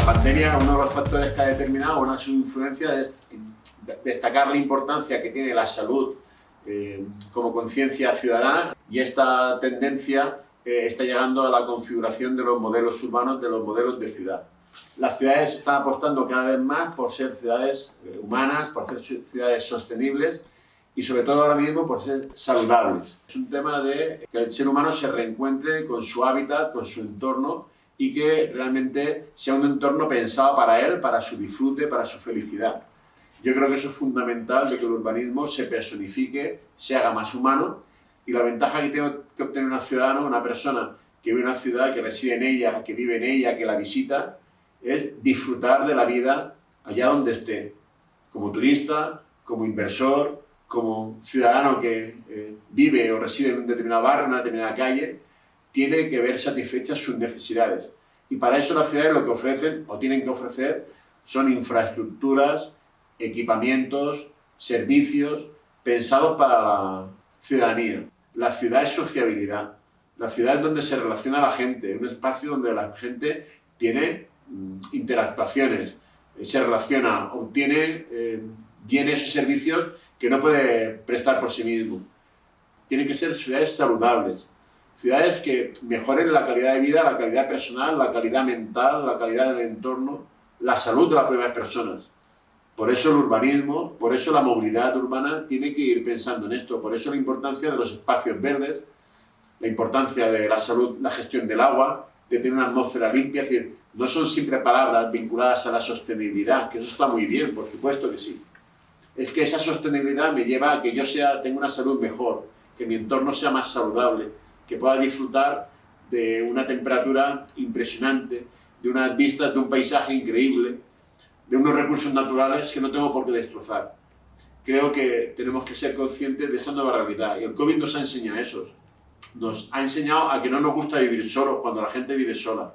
pandemia, uno de los factores que ha determinado una su influencia es destacar la importancia que tiene la salud eh, como conciencia ciudadana y esta tendencia eh, está llegando a la configuración de los modelos urbanos, de los modelos de ciudad. Las ciudades están apostando cada vez más por ser ciudades eh, humanas, por ser ciudades sostenibles y sobre todo ahora mismo por ser saludables. Es un tema de que el ser humano se reencuentre con su hábitat, con su entorno y que realmente sea un entorno pensado para él, para su disfrute, para su felicidad. Yo creo que eso es fundamental de que el urbanismo se personifique, se haga más humano y la ventaja que tiene que obtener un ciudadano, una persona que vive en una ciudad, que reside en ella, que vive en ella, que la visita, es disfrutar de la vida allá donde esté, como turista, como inversor, como ciudadano que eh, vive o reside en un determinado barrio, en una determinada calle, tiene que ver satisfechas sus necesidades. Y para eso las ciudades lo que ofrecen o tienen que ofrecer son infraestructuras, equipamientos, servicios pensados para la ciudadanía. La ciudad es sociabilidad. La ciudad es donde se relaciona la gente, un espacio donde la gente tiene mm, interactuaciones, eh, se relaciona, obtiene eh, bienes y servicios que no puede prestar por sí mismo. Tienen que ser ciudades saludables, ciudades que mejoren la calidad de vida, la calidad personal, la calidad mental, la calidad del entorno, la salud de las propias personas. Por eso el urbanismo, por eso la movilidad urbana tiene que ir pensando en esto, por eso la importancia de los espacios verdes, la importancia de la salud, la gestión del agua, de tener una atmósfera limpia, es decir, no son siempre palabras vinculadas a la sostenibilidad, que eso está muy bien, por supuesto que sí. Es que esa sostenibilidad me lleva a que yo sea, tenga una salud mejor, que mi entorno sea más saludable, que pueda disfrutar de una temperatura impresionante, de unas vistas, de un paisaje increíble, de unos recursos naturales que no tengo por qué destrozar. Creo que tenemos que ser conscientes de esa nueva realidad y el COVID nos ha enseñado eso. Nos ha enseñado a que no nos gusta vivir solos cuando la gente vive sola.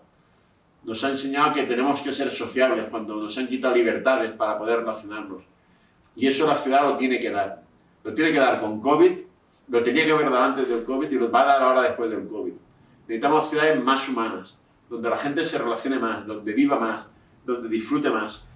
Nos ha enseñado que tenemos que ser sociables cuando nos han quitado libertades para poder relacionarnos. Y eso la ciudad lo tiene que dar. Lo tiene que dar con COVID, lo tenía que haber dado antes del COVID y lo va a dar ahora después del COVID. Necesitamos ciudades más humanas, donde la gente se relacione más, donde viva más, donde disfrute más,